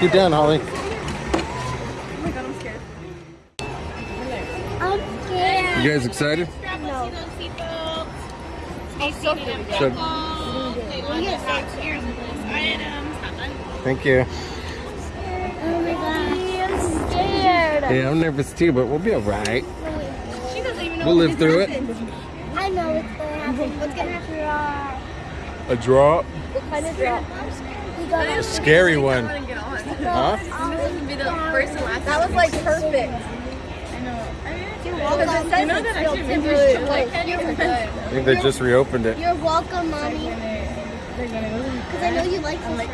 Scoot down, Holly. Oh my god, I'm scared. I'm scared. You guys excited? No. I'm so scared. Thank you. Oh my god. I'm scared. Yeah, I'm nervous too, but we'll be alright. She doesn't even know We'll live through it. I know what's gonna happen. What's gonna happen? A drop. What kind of drop? We got Scary one. I. Huh? This would be the first and last. That was like perfect. You're Because it welcome. says it's still temporary. Like, you're good. I think they just reopened it. You're welcome, mommy. Because I know you like this, right?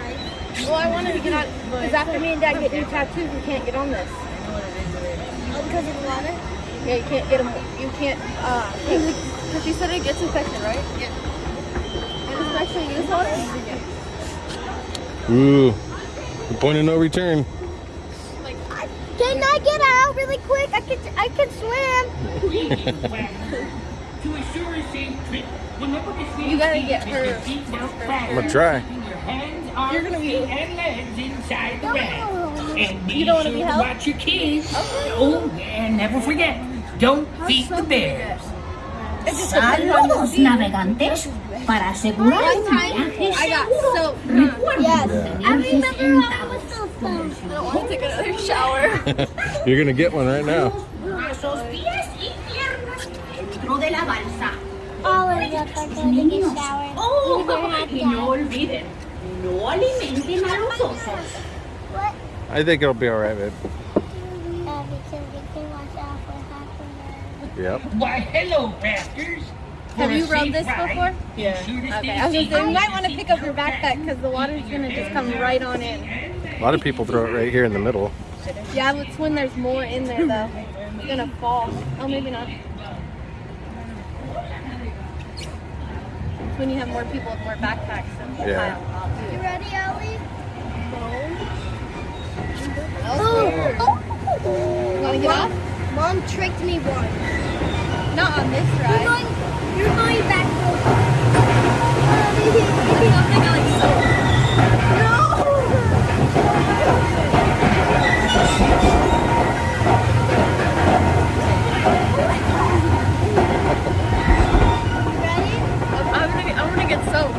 Well, I wanted to get on because after me and Dad get new tattoos, we can't get on this. Oh, because of the water? Yeah, you can't get them. You can't. Uh, because she said it gets infected, right? Yeah. And especially use water. Ooh. The point of no return. Can I get out really quick? I can I can swim. To assure a safe trip, remember to You gotta get with her your feet down flat, I'm gonna try. keeping your hands, arms, You're gonna be- feet, and legs inside the bag. And be You don't wanna be to held? watch your kids. Oh, and never forget, don't feed the bears. Saludos navegantes. Para asegurar One un time, viaje I got seguro, soaked. recuerden Yes. tener I remember sus when I centavos was so con stoned. I don't want to take another shower. You're gonna get one right now. brazos, pies y piernas dentro de la balsa. All of us are going to take a Niños, shower. oh, Even hot y no dad. olviden, no alimenten a los osos. What? I think it'll be alright, babe. Uh, because we can watch out for happening. Yep. Why, hello, pastors. Have you rubbed safe this ride, before? Yeah. Okay. I was gonna say you might want to pick up your backpack because the water's gonna just come right on in. A lot of people throw it right here in the middle. Yeah, it's when there's more in there though. It's gonna fall. Oh, maybe not. It's when you have more people with more backpacks. And Yeah. You ready, Ellie? Oh. You wanna get off? Mom tricked me once. Not on this You're going, you're going back to I don't I like soap. Ready? I'm gonna I'm gonna get soaked.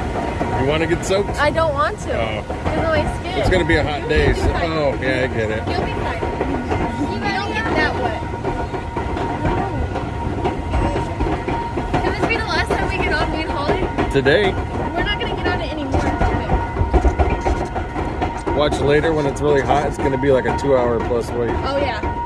You wanna get soaked? I don't want to. Oh. Because of my skin. It's gonna be a hot day. So, oh, yeah, I get it. You'll be fine. You don't get that wet. Can this be the last time we get on me and Holly? Today, We're not gonna get on it anymore. watch later when it's really hot. It's gonna be like a two-hour plus wait. Oh yeah.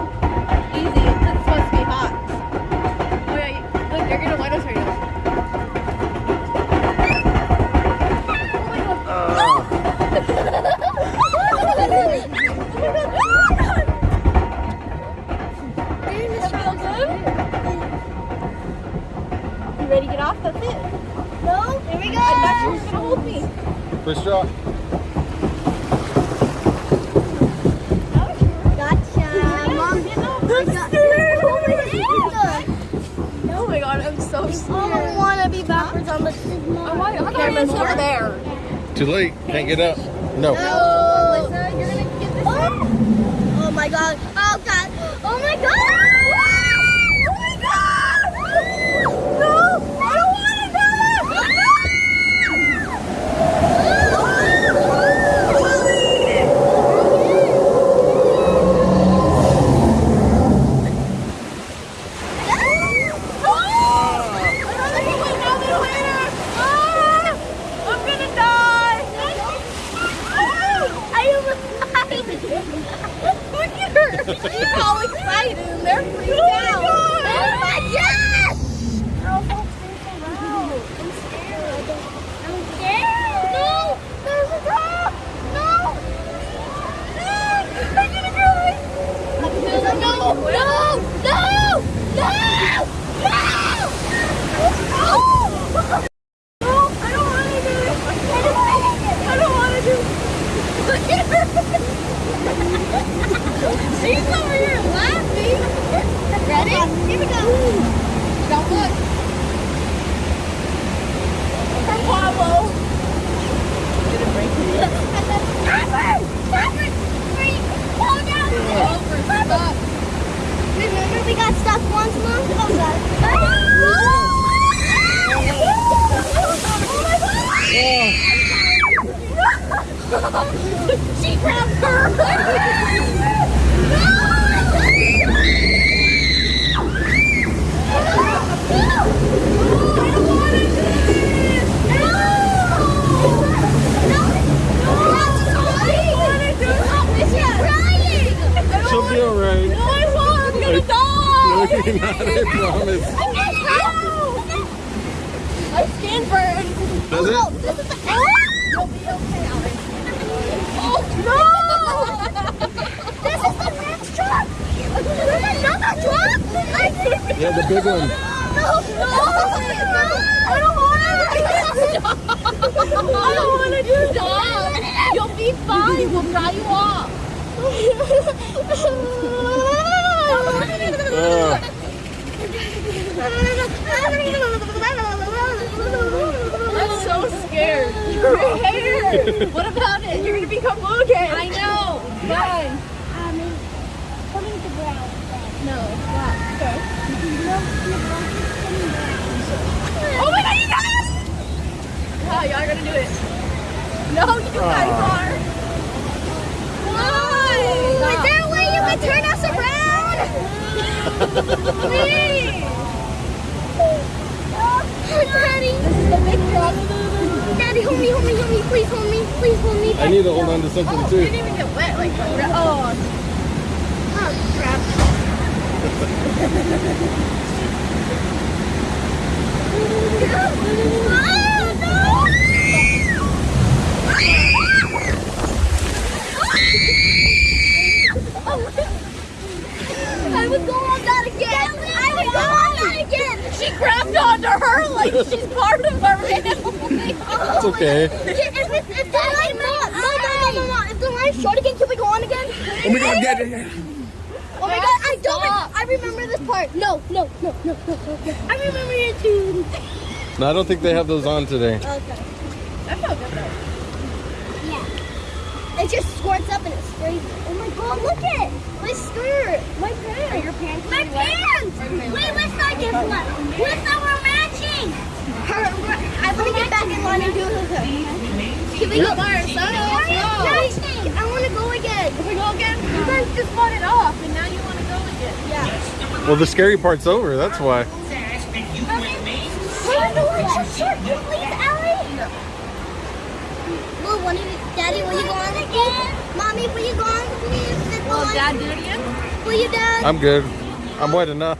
No? Here we go. I thought you were gonna hold me. First drop. Gotcha. Mom, oh, oh my god, I'm so I don't want to be backwards on the Oh, why? The over there. Too late. Can't get up. No. Oh, Alyssa, you're gonna get this. Oh. oh my god. Oh god. Oh my god. Oh my god. No. I don't want to They're all excited and they're freaked out. Oh my god. Oh, I'm scared. I'm scared. No. There's a dog. No. No. I'm gonna cry. No. No. No. No. No. No. No, I don't want to do it. I don't want to do it. Look at her. She's over here laughing. Ready? She'll be alright. No, I won't. Want it. No! No. I'm gonna No, die. you're not, I promise. My skin burns. Does Oh, it? this is the ah! You'll be okay, Alex. No! this is the next truck. There's another truck. Yeah, the big one. No, no, no! I don't want to. I don't want to do that. You'll be fine. We'll dry you off. Ugh. I'm so scared. Your hair. What about it? You're gonna become blue again. I know. Fine. No, it's not. Okay. Oh my god, you guys! Wow, oh, y'all are gonna do it. No, you guys ah. are. Why? Is there a way you can turn us around? need to hold on to something Oh, you too. didn't even get wet. Like, oh. Oh, crap. I would go on that again. I would go on that again. She grabbed onto her like she's part of her family. It's okay. It's, no, no. If the line's short again, can we go on again? Oh my god, yeah, yeah, yeah. Oh my god, I don't. Stop. I remember this part. No, no, no, no, no, no. no. I remember it too. No, I don't think they have those on today. Okay. That felt good though. Yeah. It just squirts up and it sprays. Oh my god, look it! My skirt! My pants! Are your pants My really wet? pants! Wait, let's not get wet. Let's not we're matching! Her, I want to get back in line and do it. Can we go by ourselves? No. I want to go again. Can we go again? You guys just fought it off and now you want to go again. Yeah. Well, the scary part's over, that's why. Says that you with me. Hey, no, it's your shirt. Can you please, Allie? Well, one of you, Daddy, will you go on again? Mommy, will you go on, please? This Will? Dad do it again? Will you, Dad? I'm good. I'm wet enough.